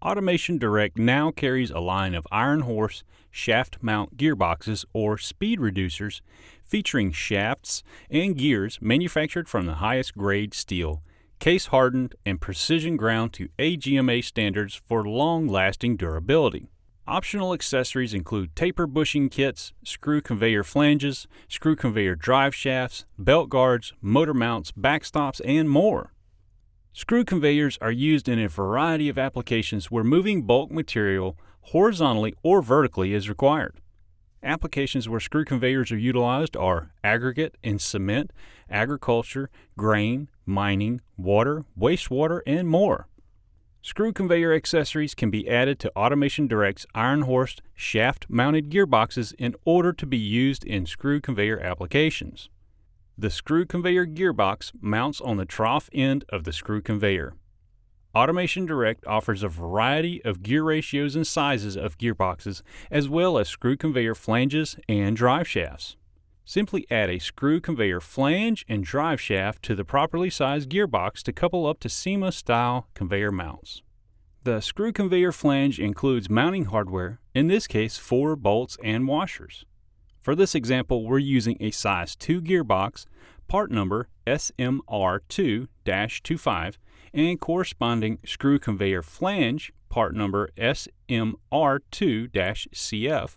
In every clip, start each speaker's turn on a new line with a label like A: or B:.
A: Automation Direct now carries a line of Iron Horse shaft mount gearboxes or speed reducers featuring shafts and gears manufactured from the highest grade steel, case hardened and precision ground to AGMA standards for long lasting durability. Optional accessories include taper bushing kits, screw conveyor flanges, screw conveyor drive shafts, belt guards, motor mounts, backstops, and more. Screw conveyors are used in a variety of applications where moving bulk material horizontally or vertically is required. Applications where screw conveyors are utilized are aggregate and cement, agriculture, grain, mining, water, wastewater, and more. Screw conveyor accessories can be added to Automation Direct's Iron Horse shaft-mounted gearboxes in order to be used in screw conveyor applications. The screw conveyor gearbox mounts on the trough end of the screw conveyor. Automation Direct offers a variety of gear ratios and sizes of gearboxes, as well as screw conveyor flanges and drive shafts. Simply add a screw conveyor flange and drive shaft to the properly sized gearbox to couple up to CEMA style conveyor mounts. The screw conveyor flange includes mounting hardware, in this case four bolts and washers. For this example, we're using a size 2 gearbox, part number SMR2-25, and corresponding screw conveyor flange, part number SMR2-CF,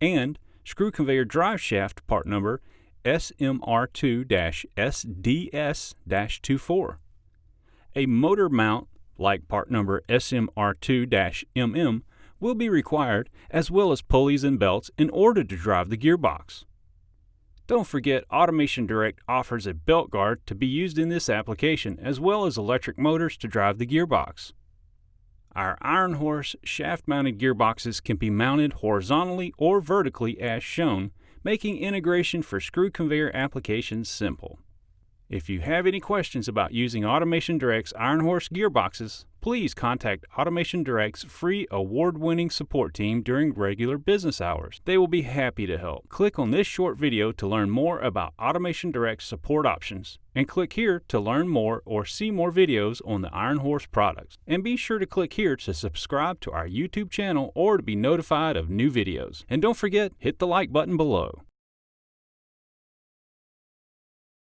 A: and screw conveyor drive shaft, part number SMR2-SDS-24. A motor mount, like part number SMR2-MM, will be required, as well as pulleys and belts, in order to drive the gearbox. Don't forget Automation Direct offers a belt guard to be used in this application, as well as electric motors to drive the gearbox. Our Iron Horse shaft-mounted gearboxes can be mounted horizontally or vertically as shown, making integration for screw conveyor applications simple. If you have any questions about using Automation Direct's Iron Horse gearboxes, please contact Automation Direct's free award-winning support team during regular business hours. They will be happy to help. Click on this short video to learn more about Automation Direct's support options, and click here to learn more or see more videos on the Iron Horse products. And be sure to click here to subscribe to our YouTube channel or to be notified of new videos. And don't forget, hit the like button below.